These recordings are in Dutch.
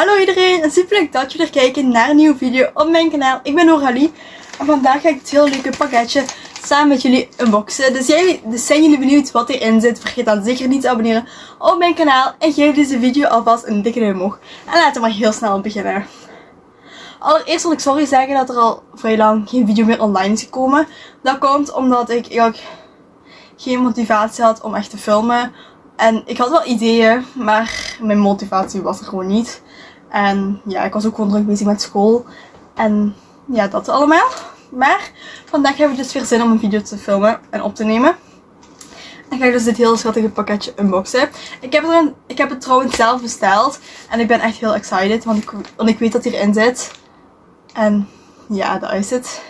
Hallo iedereen super leuk dat jullie er kijken naar een nieuwe video op mijn kanaal. Ik ben Noralie en vandaag ga ik het heel leuke pakketje samen met jullie unboxen. Dus, jij, dus zijn jullie benieuwd wat erin zit? Vergeet dan zeker niet te abonneren op mijn kanaal en geef deze video alvast een dikke duim omhoog. En laten we maar heel snel beginnen. Allereerst wil ik sorry zeggen dat er al vrij lang geen video meer online is gekomen. Dat komt omdat ik eigenlijk geen motivatie had om echt te filmen. En ik had wel ideeën, maar mijn motivatie was er gewoon niet. En ja, ik was ook gewoon druk bezig met school. En ja, dat allemaal. Maar vandaag hebben we dus weer zin om een video te filmen en op te nemen. En ga ik dus dit heel schattige pakketje unboxen. Ik heb, het, ik heb het trouwens zelf besteld. En ik ben echt heel excited, want ik, weet dat hierin zit. En ja, daar is het.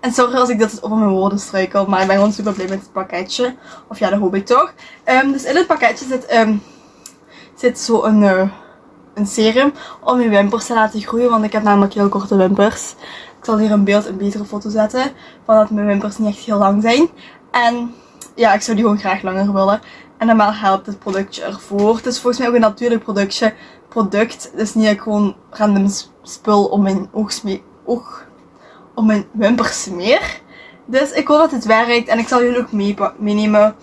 En sorry als ik dat over mijn woorden struikel, maar ik ben gewoon super blij met het pakketje. Of ja, dat hoop ik toch. Um, dus in het pakketje zit, um, zit zo een, uh, een serum om je wimpers te laten groeien. Want ik heb namelijk heel korte wimpers. Ik zal hier een beeld, een betere foto zetten. Van dat mijn wimpers niet echt heel lang zijn. En ja, ik zou die gewoon graag langer willen. En normaal helpt het productje ervoor. Het is volgens mij ook een natuurlijk productje, product. Dus niet gewoon random spul om mijn oogsmee, oog om mijn wimpers smeer. Dus ik hoop dat het werkt en ik zal jullie ook meenemen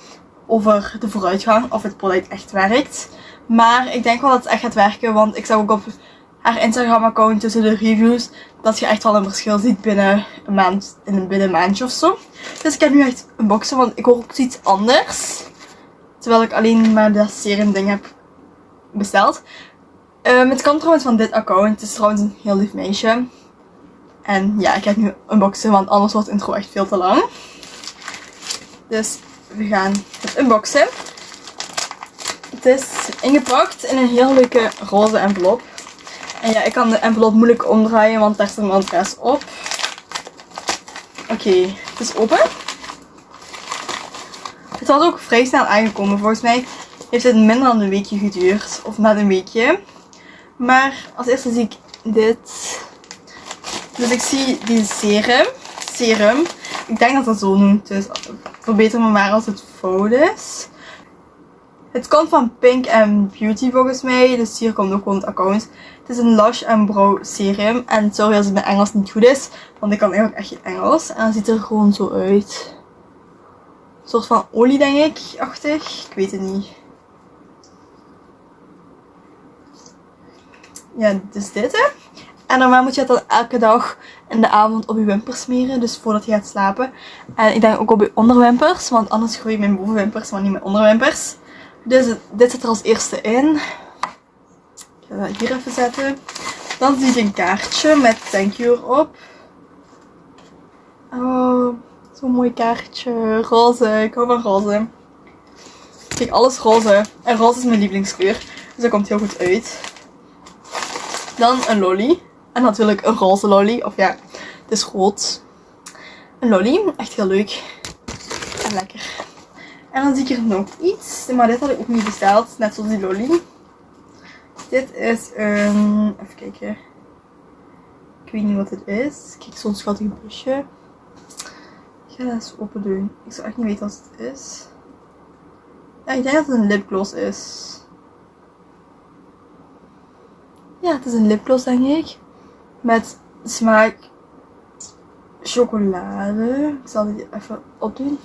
over de vooruitgang of het product echt werkt. Maar ik denk wel dat het echt gaat werken, want ik zag ook op haar Instagram account tussen de reviews dat je echt wel een verschil ziet binnen een maand, in binnen een maandje of zo. Dus ik heb nu echt een boxen, want ik hoor ook iets anders. Terwijl ik alleen maar dat serum ding heb besteld. Um, het komt trouwens van dit account. Het is trouwens een heel lief meisje. En ja, ik ga nu unboxen, want anders wordt de intro echt veel te lang. Dus we gaan het unboxen. Het is ingepakt in een heel leuke roze envelop. En ja, ik kan de envelop moeilijk omdraaien, want daar staat mijn adres op. Oké, het is open. Het was ook vrij snel aangekomen. Volgens mij heeft het minder dan een weekje geduurd. Of net een weekje. Maar als eerste zie ik dit. Dus ik zie die serum. Serum. Ik denk dat dat zo noemt. Dus verbeter me maar als het fout is. Het komt van Pink and Beauty volgens mij. Dus hier komt ook gewoon het account. Het is een Lush and Brow serum. En sorry als het mijn Engels niet goed is. Want ik kan eigenlijk echt geen Engels. En het ziet er gewoon zo uit. Een soort van olie denk ik. Achtig. Ik weet het niet. Ja, dus dit hè. En normaal moet je het dan elke dag in de avond op je wimpers smeren. Dus voordat je gaat slapen. En ik denk ook op je onderwimpers. Want anders groei je mijn bovenwimpers, maar niet mijn onderwimpers. Dus dit zit er als eerste in. Ik ga dat hier even zetten. Dan zie ik een kaartje met thank you erop. Oh, zo'n mooi kaartje. Roze. Ik hou van roze. Kijk, alles roze. En roze is mijn lievelingskleur. Dus dat komt heel goed uit. Dan een lolly. En natuurlijk een roze lolly. Of ja, het is rood. Een lolly. Echt heel leuk. En lekker. En dan zie ik er nog iets. Maar dit had ik ook niet besteld. Net zoals die lolly. Dit is een... Even kijken. Ik weet niet wat het is. Kijk, zo'n schattig busje. Ik ga dat eens open doen. Ik zou echt niet weten wat het is. Ik denk dat het een lipgloss is. Ja, het is een lipgloss denk ik. Met smaak chocolade. Ik zal dit even opdoen.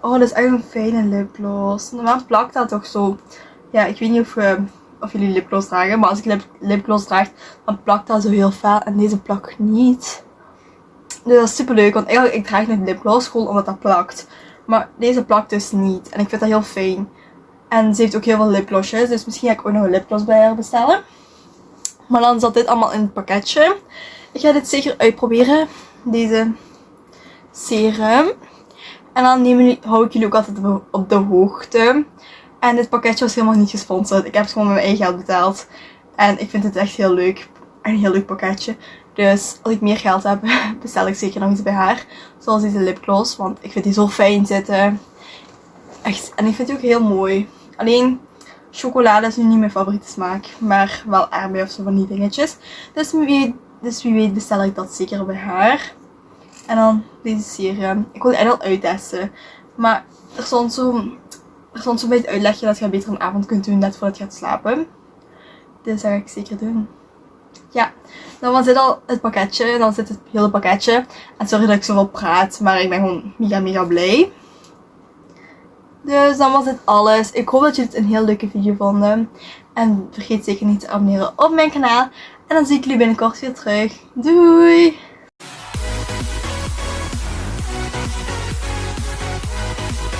Oh, dat is echt een fijne lipgloss. Normaal plakt dat toch zo. Ja, ik weet niet of, uh, of jullie lipgloss dragen. Maar als ik lip, lipgloss draag, dan plakt dat zo heel fel. En deze plakt niet. Dus dat is super leuk. Want eigenlijk, ik draag net lipgloss gewoon omdat dat plakt. Maar deze plakt dus niet. En ik vind dat heel fijn. En ze heeft ook heel veel lipglossjes. Dus misschien ga ik ook nog een lipgloss bij haar bestellen. Maar dan zat dit allemaal in het pakketje. Ik ga dit zeker uitproberen. Deze serum. En dan hou ik jullie ook altijd op de hoogte. En dit pakketje was helemaal niet gesponsord. Ik heb het gewoon met mijn eigen geld betaald. En ik vind het echt heel leuk. Een heel leuk pakketje. Dus als ik meer geld heb, bestel ik zeker nog iets bij haar. Zoals deze lipgloss. Want ik vind die zo fijn zitten. Echt. En ik vind die ook heel mooi. Alleen chocolade is nu niet mijn favoriete smaak. Maar wel aardbei of zo van die dingetjes. Dus wie, dus wie weet bestel ik dat zeker bij haar. En dan deze serum. Ik wil die eigenlijk al uittesten. Maar er stond zo, bij het uitlegje dat je beter een avond kunt doen net voordat je gaat slapen. Dus dat ga ik zeker doen. Ja, dan was dit al het pakketje. Dan zit het hele pakketje. En sorry dat ik zoveel praat, maar ik ben gewoon mega mega blij. Dus dan was dit alles. Ik hoop dat jullie het een heel leuke video vonden. En vergeet zeker niet te abonneren op mijn kanaal. En dan zie ik jullie binnenkort weer terug. Doei!